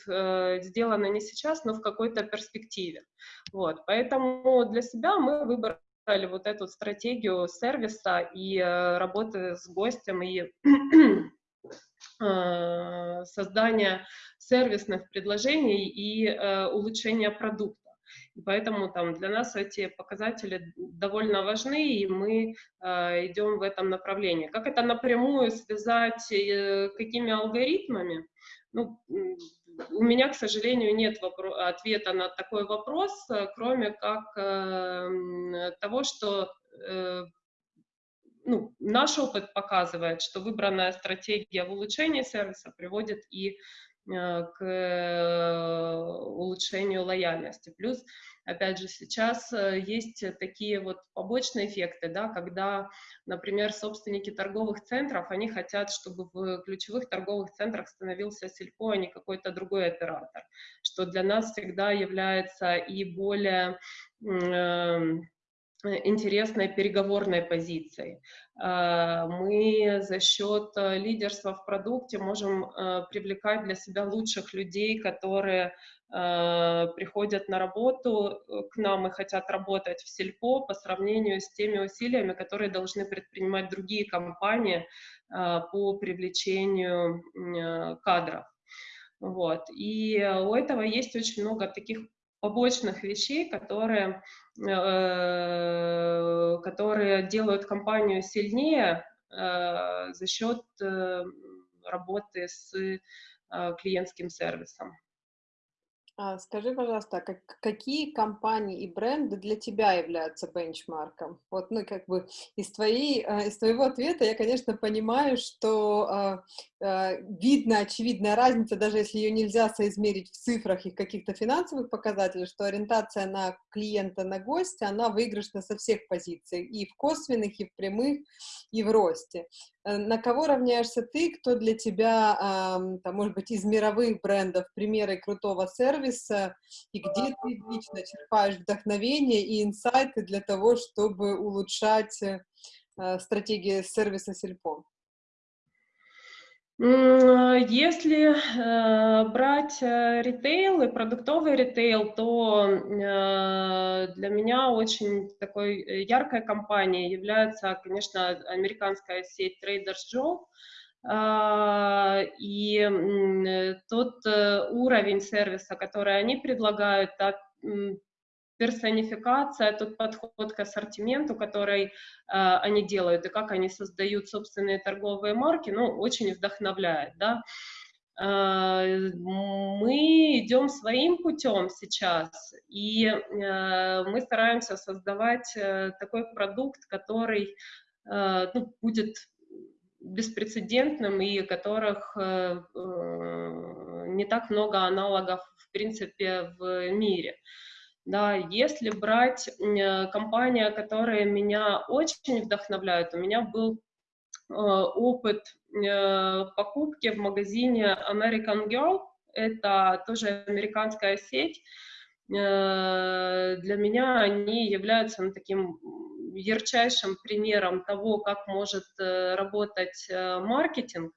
сделано не сейчас, но в какой-то перспективе. Вот, поэтому для себя мы выбрали вот эту стратегию сервиса и работы с гостем, и [CLEARS THROAT] создания сервисных предложений и улучшения продукта. Поэтому там для нас эти показатели довольно важны, и мы э, идем в этом направлении. Как это напрямую связать, э, какими алгоритмами? Ну, у меня, к сожалению, нет ответа на такой вопрос, э, кроме как э, того, что э, ну, наш опыт показывает, что выбранная стратегия в улучшении сервиса приводит и к э, улучшению лояльности. Плюс, опять же, сейчас э, есть такие вот побочные эффекты, да, когда, например, собственники торговых центров, они хотят, чтобы в ключевых торговых центрах становился сельпо, а не какой-то другой оператор, что для нас всегда является и более эм, интересной переговорной позицией. А, мы за счет э, лидерства в продукте можем э, привлекать для себя лучших людей, которые э, приходят на работу к нам и хотят работать в сельпо по сравнению с теми усилиями, которые должны предпринимать другие компании по привлечению кадров. Вот. И у этого есть очень много таких побочных вещей, которые, э, которые делают компанию сильнее э, за счет э, работы с клиентским сервисом. А скажи, пожалуйста, как, какие компании и бренды для тебя являются бенчмарком? Вот, ну, как бы из, твоей, из твоего ответа я, конечно, понимаю, что э, видно очевидная разница, даже если ее нельзя соизмерить в цифрах и каких-то финансовых показателях, что ориентация на клиента, на гостя, она выигрышна со всех позиций, и в косвенных, и в прямых, и в росте. Э, на кого равняешься ты, кто для тебя, там, может быть, из мировых брендов примеры крутого сервиса, и где ты лично черпаешь вдохновение и инсайты для того, чтобы улучшать э, стратегии сервиса Сельпо? Если э, брать э, ритейл и продуктовый ритейл, то э, для меня очень такой яркой компанией является, конечно, американская сеть Traders Joe. Э, и тот уровень сервиса, который они предлагают, персонификация, тот подход к ассортименту, который э, они делают, и как они создают собственные торговые марки, ну, очень вдохновляет, да. Э, мы идем своим путем сейчас, и э, мы стараемся создавать э, такой продукт, который э, ну, будет беспрецедентным и которых э, э, не так много аналогов, в принципе, в мире. Э, да, если брать э, компания, которые меня очень вдохновляют, у меня был э, опыт э, покупки в магазине American Girl, это тоже американская сеть. Для меня они являются ну, таким ярчайшим примером того, как может работать маркетинг.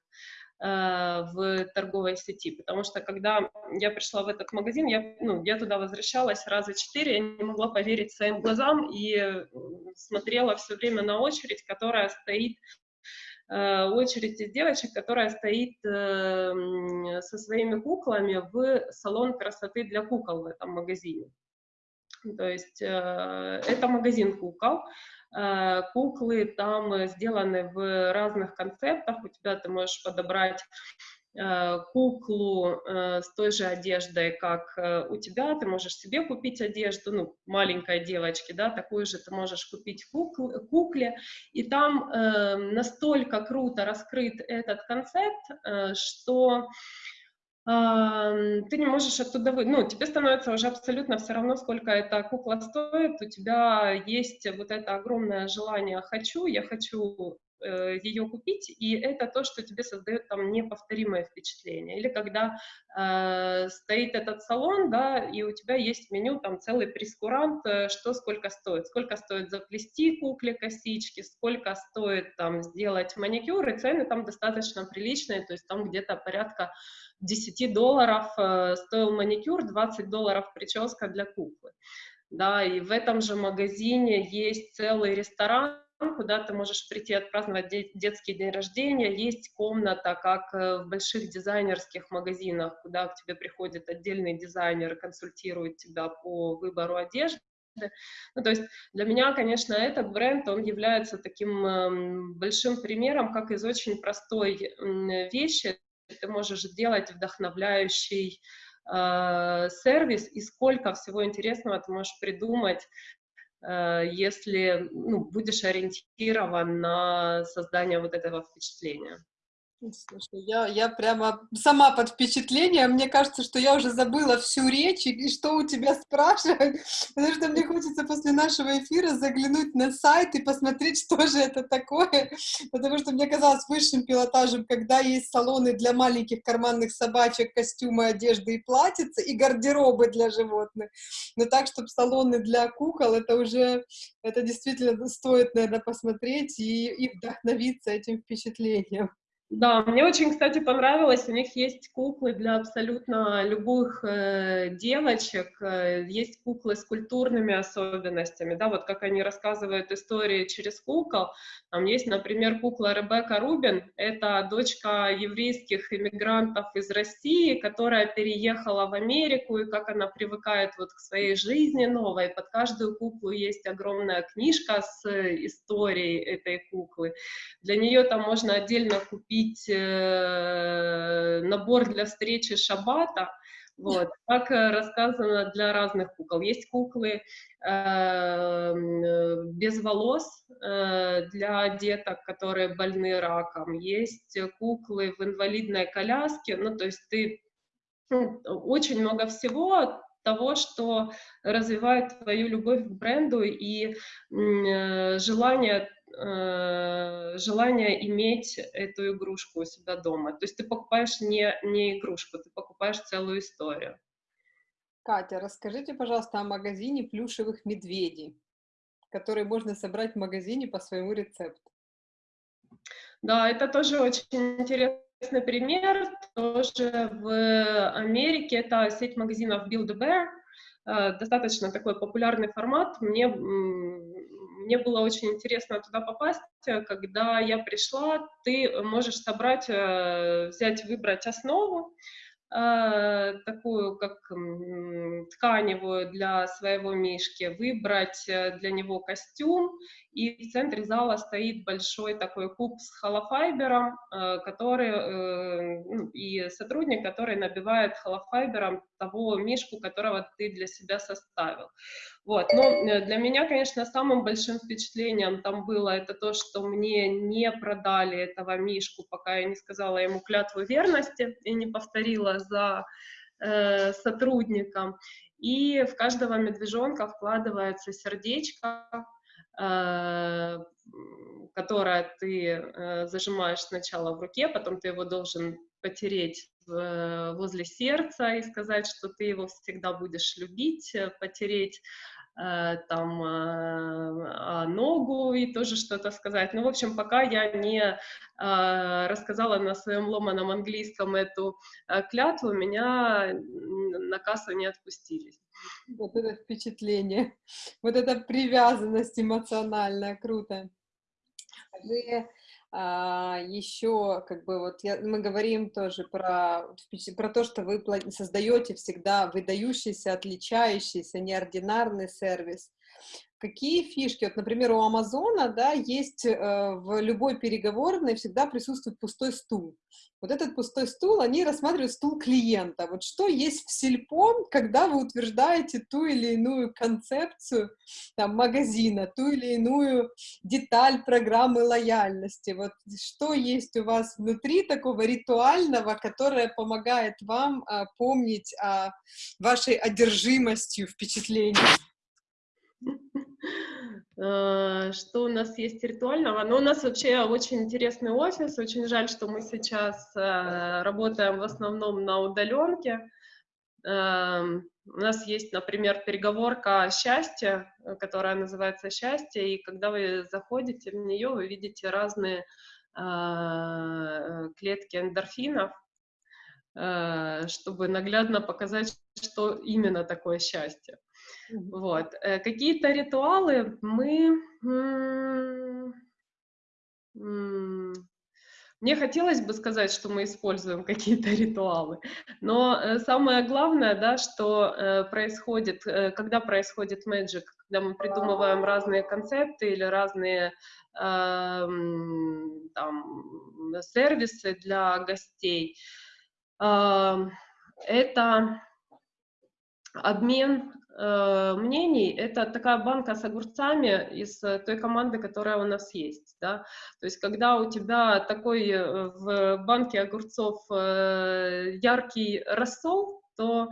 Э, в торговой сети, потому что когда я пришла в этот магазин, я, ну, я туда возвращалась раза четыре, я не могла поверить своим глазам и смотрела все время на очередь, которая стоит э, очередь из девочек, которая стоит э, со своими куклами в салон красоты для кукол в этом магазине. То есть это магазин кукол, Э, куклы там сделаны в разных концептах. У тебя ты можешь подобрать э, куклу э, с той же одеждой, как у тебя, ты можешь себе купить одежду, ну, маленькой девочки, да, такую же ты можешь купить кукл, кукле, и там э, настолько круто раскрыт этот концепт, э, что ты не можешь оттуда вы... Ну, тебе становится уже абсолютно все равно, сколько эта кукла стоит. У тебя есть вот это огромное желание «хочу», я хочу ее купить, и это то, что тебе создает там неповторимое впечатление. Или когда э, стоит этот салон, да, и у тебя есть меню, там целый прескурант, э, что сколько стоит, сколько стоит заплести кукле косички, сколько стоит там сделать маникюр, и цены там достаточно приличные, то есть там где-то порядка 10 долларов э, стоил маникюр, 20 долларов прическа для куклы. Да, и в этом же магазине есть целый ресторан, куда ты можешь прийти отпраздновать де детский день рождения. Есть комната, как э, в больших дизайнерских магазинах, куда к тебе приходит отдельный дизайнер и консультирует тебя по выбору одежды. Ну, то есть для меня, конечно, этот бренд, он является таким э, большим примером, как из очень простой вещи ты можешь сделать вдохновляющий э, сервис, и сколько всего интересного ты можешь придумать, если ну, будешь ориентирован на создание вот этого впечатления. Слушай, я, я прямо сама под впечатлением. Мне кажется, что я уже забыла всю речь и что у тебя спрашивать, [LAUGHS] потому что мне хочется после нашего эфира заглянуть на сайт и посмотреть, [LAUGHS] что же это такое, потому что мне казалось высшим пилотажем, когда есть салоны для маленьких карманных собачек, костюмы, одежды и платьица, и гардеробы для животных. Но так, чтобы салоны для кукол, это уже, это действительно стоит, наверное, посмотреть и, и вдохновиться этим впечатлением. Да, мне очень, кстати, понравилось, у них есть куклы для абсолютно любых э, девочек, э, есть куклы с культурными особенностями, да, вот как они рассказывают истории через кукол. Там есть, например, кукла Ребекка Рубин, это дочка еврейских иммигрантов из России, которая переехала в Америку, и как она привыкает вот к своей жизни новой. Под каждую куклу есть огромная книжка с историей этой куклы. Для нее там можно отдельно купить купить э, набор для встречи шабата, вот, как э, рассказано для разных кукол. Есть куклы э, без волос э, для деток, которые больны раком. Есть куклы в инвалидной коляске. Ну, то есть ты ну, очень много всего того, что развивает твою любовь к бренду и э, желание Э, желание иметь эту игрушку у себя дома. То есть ты покупаешь не, не игрушку, ты покупаешь целую историю. Катя, расскажите, пожалуйста, о магазине плюшевых медведей, который можно собрать в магазине по своему рецепту. Да, это тоже очень интересный пример. Тоже в Америке это сеть магазинов Build-A-Bear, э, достаточно такой популярный формат. Мне мне было очень интересно туда попасть. Когда я пришла, ты можешь собрать, э, взять, выбрать основу, э, такую как тканевую для своего мишки, выбрать э, для него костюм, и в центре зала стоит большой такой куб с холофайбером, который, ну, и сотрудник, который набивает холофайбером того мишку, которого ты для себя составил. Вот. Но э, для меня, конечно, самым большим впечатлением там было это то, что мне не продали этого Мишку, пока я не сказала ему клятву верности и не повторила за э, сотрудником. И в каждого медвежонка вкладывается сердечко, э, которое ты э, зажимаешь сначала в руке, потом ты его должен потереть в, возле сердца и сказать, что ты его всегда будешь любить, э, потереть Э, там э, ногу и тоже что-то сказать. Ну, в общем, пока я не э, рассказала на своем ломаном английском эту клятву, меня на кассу не отпустили. Вот это впечатление, [LAUGHS] вот эта привязанность эмоциональная, круто. Вы а, еще, как бы, вот я, мы говорим тоже про, про то, что вы создаете всегда выдающийся, отличающийся, неординарный сервис. Какие фишки? Вот, например, у Амазона, да, есть э, в любой переговорной всегда присутствует пустой стул. Вот этот пустой стул, они рассматривают стул клиента. Вот что есть в Сельпо, когда вы утверждаете ту или иную концепцию там, магазина, ту или иную деталь программы лояльности. Вот что есть у вас внутри такого ритуального, которое помогает вам а, помнить о вашей одержимостью впечатлений? [LAUGHS] Э, что у нас есть ритуального? Ну, у нас вообще очень интересный офис. Очень жаль, что мы сейчас э, работаем в основном на удаленке. Эм, у нас есть, например, переговорка счастья, которая называется «Счастье», и когда вы заходите в нее, вы видите разные э, клетки эндорфинов, чтобы наглядно показать, что именно такое счастье. Вот. Э, какие-то ритуалы мы... Мне хотелось бы сказать, что мы используем [LAUGHS] какие-то ритуалы, но э, самое главное, да, что э, происходит, когда происходит magic, когда мы придумываем разные концепты или разные там, сервисы для гостей, это обмен э, мнений — это такая банка с огурцами из э, той команды, которая у нас есть. Да? То есть когда у тебя такой э, в банке огурцов э, яркий рассол, то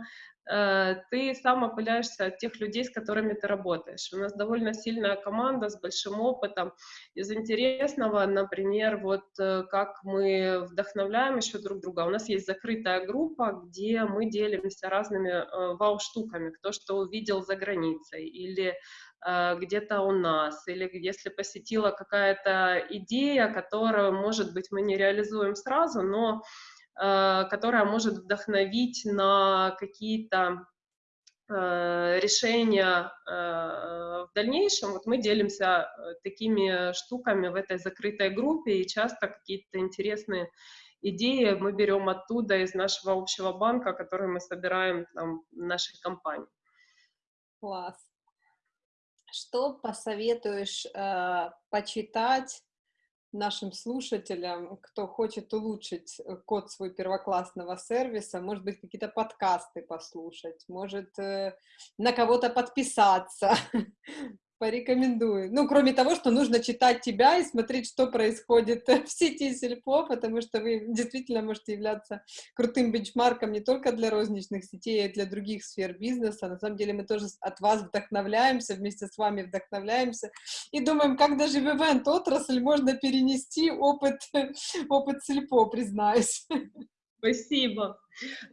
ты сам опыляешься от тех людей, с которыми ты работаешь. У нас довольно сильная команда с большим опытом. Из интересного, например, вот э, как мы вдохновляем еще друг друга. У нас есть закрытая группа, где мы делимся разными э, вау-штуками, кто что увидел за границей или где-то у нас, или если посетила какая-то идея, которую, может быть, мы не реализуем сразу, но Э, которая может вдохновить на какие-то э, решения э, в дальнейшем. Вот мы делимся такими штуками в этой закрытой группе, и часто какие-то интересные идеи мы берем оттуда, из нашего общего банка, который мы собираем там, в нашей компании. Класс. Что посоветуешь э, почитать нашим слушателям, кто хочет улучшить э, код свой первоклассного сервиса, может быть, какие-то подкасты послушать, может, э, на кого-то подписаться, [LAUGHS] порекомендую. Ну, кроме того, что нужно читать тебя и смотреть, что происходит [LAUGHS] в сети Сельпо, потому что вы действительно можете являться крутым бенчмарком не только для розничных сетей, а и для других сфер бизнеса. На самом деле мы тоже от вас вдохновляемся, вместе с вами вдохновляемся и думаем, как даже в ивент-отрасль можно перенести опыт, [LAUGHS] опыт Сельпо, признаюсь. [LAUGHS] Спасибо.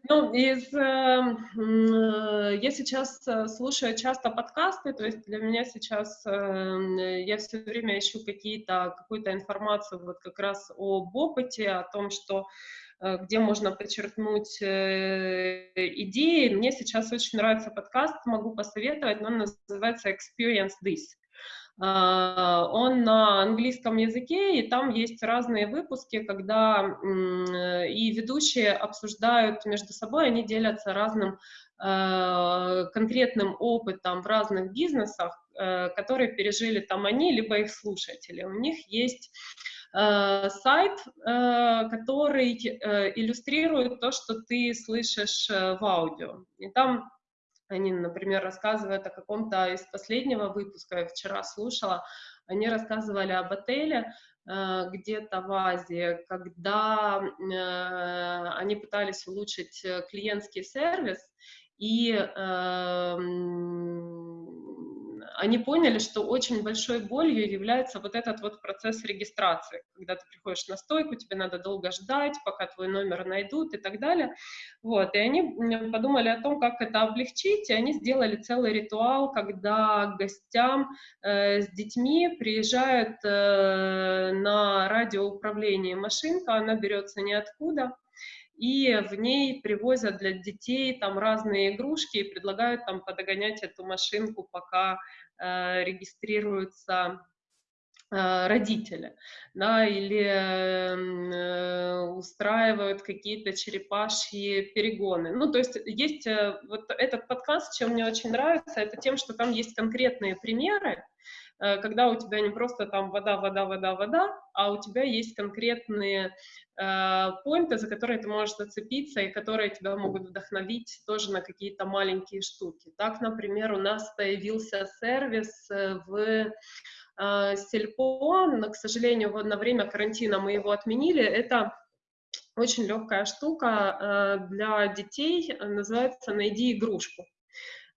Ну, из, эм, э, я сейчас э, слушаю часто подкасты, то есть для меня сейчас э, я все время ищу какие-то, какую-то информацию вот как раз об опыте, о том, что э, где можно подчеркнуть э, идеи. Мне сейчас очень нравится подкаст, могу посоветовать, но он называется Experience This. А, он на английском языке, и там есть разные выпуски, когда и ведущие обсуждают между собой, они делятся разным а, конкретным опытом в разных бизнесах, э, которые пережили там они, либо их слушатели. У них есть э, сайт, э, который иллюстрирует то, что ты слышишь в аудио. И там они, например, рассказывают о каком-то из последнего выпуска, я вчера слушала, они рассказывали об отеле э, где-то в Азии, когда э, они пытались улучшить э, клиентский сервис, и э, они поняли, что очень большой болью является вот этот вот процесс регистрации, когда ты приходишь на стойку, тебе надо долго ждать, пока твой номер найдут и так далее. Вот, и они подумали о том, как это облегчить, и они сделали целый ритуал, когда к гостям э, с детьми приезжают э, на радиоуправление машинка, она берется ниоткуда, и в ней привозят для детей там разные игрушки и предлагают там подогонять эту машинку, пока регистрируются э, родители, да, или э, устраивают какие-то черепашьи перегоны. Ну, то есть есть э, вот этот подкаст, чем мне очень нравится, это тем, что там есть конкретные примеры, Э, когда у тебя не просто там вода, вода, вода, вода, а у тебя есть конкретные э, поинты, за которые ты можешь зацепиться и которые тебя могут вдохновить тоже на какие-то маленькие штуки. Так, например, у нас появился сервис э, в э, Сельпо, но, к сожалению, на время карантина мы его отменили. Это очень легкая штука э, для детей, называется «Найди игрушку».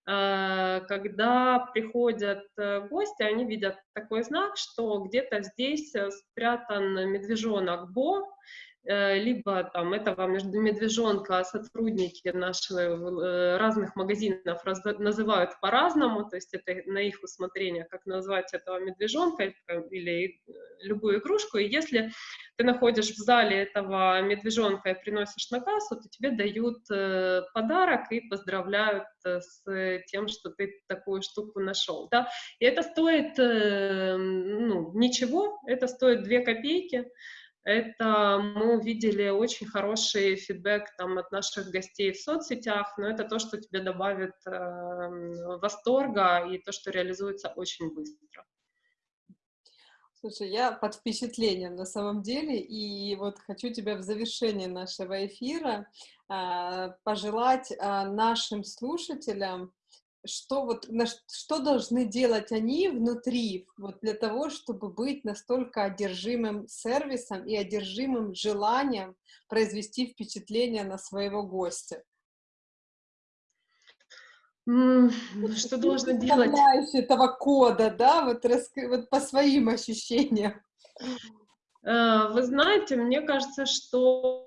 Когда приходят гости, они видят такой знак, что где-то здесь спрятан медвежонок Бо, Э, либо там этого медвежонка сотрудники наших э, разных магазинов называют по-разному, то есть это на их усмотрение, как назвать этого медвежонка или любую игрушку, и если ты находишь в зале этого медвежонка и приносишь на кассу, то тебе дают э, подарок и поздравляют с тем, что ты такую штуку нашел, да, и это стоит, ну, ничего, это стоит 2 копейки, это мы увидели очень хороший фидбэк там, от наших гостей в соцсетях, но это то, что тебе добавит э, восторга и то, что реализуется очень быстро. Слушай, я под впечатлением на самом деле, и вот хочу тебя в завершении нашего эфира э, пожелать э, нашим слушателям что вот на что должны делать они внутри вот для того, чтобы быть настолько одержимым сервисом и одержимым желанием произвести впечатление на своего гостя? Mm, что должно делать? этого кода, да, вот, вот по своим ощущениям. Э, вы знаете, мне кажется, что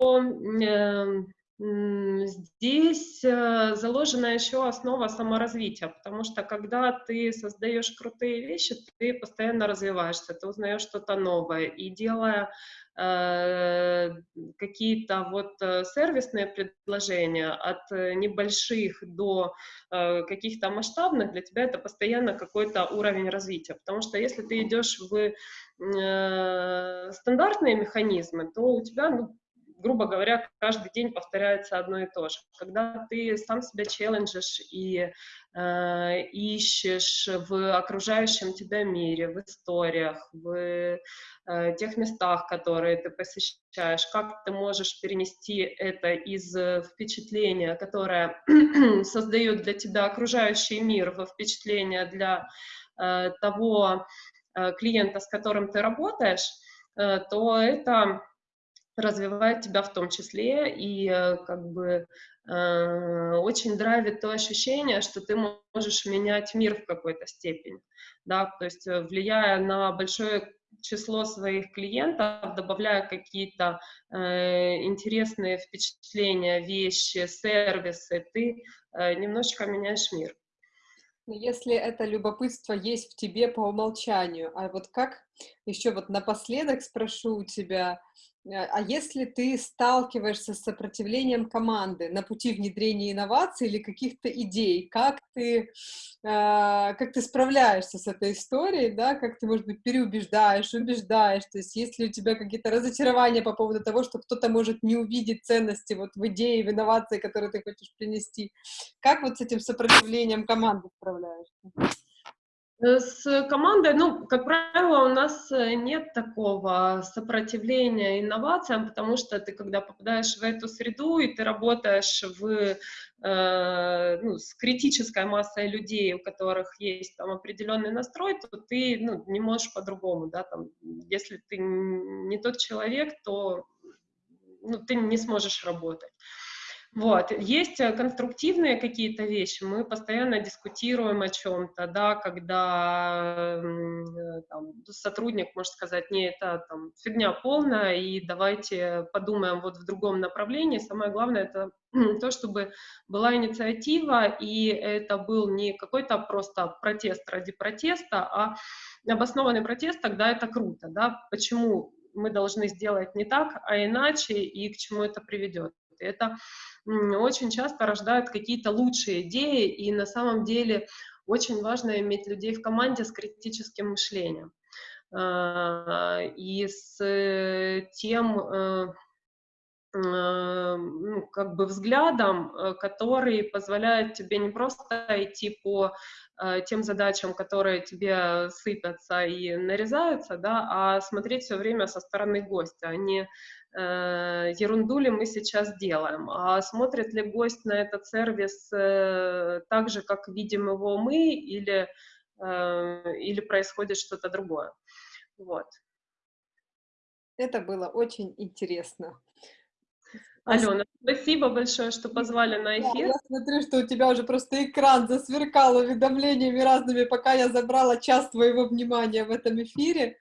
эм, Здесь э, заложена еще основа саморазвития, потому что когда ты создаешь крутые вещи, ты постоянно развиваешься, ты узнаешь что-то новое, и делая э, какие-то вот э, сервисные предложения от небольших до э, каких-то масштабных, для тебя это постоянно какой-то уровень развития, потому что если ты идешь в э, стандартные механизмы, то у тебя ну, грубо говоря, каждый день повторяется одно и то же. Когда ты сам себя челленджишь и э, ищешь в окружающем тебя мире, в историях, в э, тех местах, которые ты посещаешь, как ты можешь перенести это из впечатления, которое [CLEARS THROAT] создает для тебя окружающий мир, во впечатление для э, того э, клиента, с которым ты работаешь, э, то это развивает тебя в том числе и э, как бы э, очень драйвит то ощущение, что ты можешь менять мир в какой-то степени, да, то есть э, влияя на большое число своих клиентов, добавляя какие-то э, интересные впечатления, вещи, сервисы, ты э, немножечко меняешь мир. Если это любопытство есть в тебе по умолчанию, а вот как, еще вот напоследок спрошу у тебя, а если ты сталкиваешься с сопротивлением команды на пути внедрения инноваций или каких-то идей, как ты, э, как ты справляешься с этой историей, да, как ты, может быть, переубеждаешь, убеждаешь, то есть есть ли у тебя какие-то разочарования по поводу того, что кто-то может не увидеть ценности вот в идее, в инновации, которые ты хочешь принести, как вот с этим сопротивлением команды справляешься? Э, с командой, ну, как правило, у нас э, нет такого сопротивления инновациям, потому что ты, когда попадаешь в эту среду, и ты работаешь в, э, ну, с критической массой людей, у которых есть там определенный настрой, то ты ну, не можешь по-другому, да, там, если ты не тот человек, то ну, ты не сможешь работать. Вот. Есть э, конструктивные какие-то вещи, мы постоянно дискутируем о чем-то, да, когда э, там, сотрудник может сказать, не, это там, фигня полная, и давайте подумаем вот в другом направлении. Самое главное это [CLEARS THROAT] то, чтобы была инициатива, и это был не какой-то просто протест ради протеста, а обоснованный протест, тогда это круто, да, почему мы должны сделать не так, а иначе, и к чему это приведет. Это очень часто рождают какие-то лучшие идеи, и на самом деле очень важно иметь людей в команде с критическим мышлением. А, и с тем э, э, ну, как бы взглядом, э, который позволяет тебе не просто идти по тем задачам, которые тебе сыпятся и нарезаются, да, а смотреть все время со стороны гостя, а не э, ерунду ли мы сейчас делаем, а смотрит ли гость на этот сервис э, так же, как видим его мы, или, э, или происходит что-то другое. Вот. Это было очень интересно. Алена, спасибо большое, что позвали на эфир. Да, я смотрю, что у тебя уже просто экран засверкал уведомлениями разными, пока я забрала час твоего внимания в этом эфире.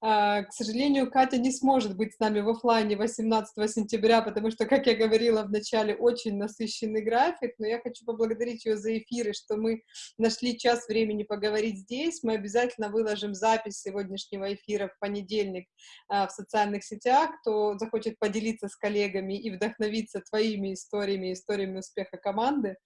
А, к сожалению, Катя не сможет быть с нами в офлайне 18 сентября, потому что, как я говорила в начале, очень насыщенный график, но я хочу поблагодарить ее за эфиры, что мы нашли час времени поговорить здесь. Мы обязательно выложим запись сегодняшнего эфира в понедельник а, в социальных сетях. Кто захочет поделиться с коллегами и вдохновиться твоими историями, историями успеха команды,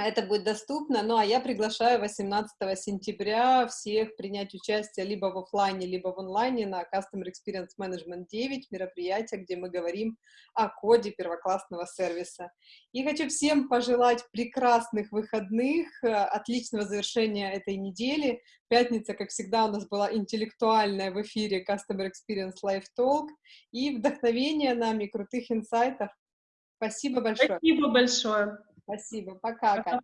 это будет доступно. Ну, а я приглашаю 18 сентября всех принять участие либо в офлайне, либо в онлайне на Customer Experience Management 9, мероприятие, где мы говорим о коде первоклассного сервиса. И хочу всем пожелать прекрасных выходных, отличного завершения этой недели. Пятница, как всегда, у нас была интеллектуальная в эфире Customer Experience Live Talk и вдохновения нами, крутых инсайтов. Спасибо большое. Спасибо большое. Спасибо. Пока, Катя.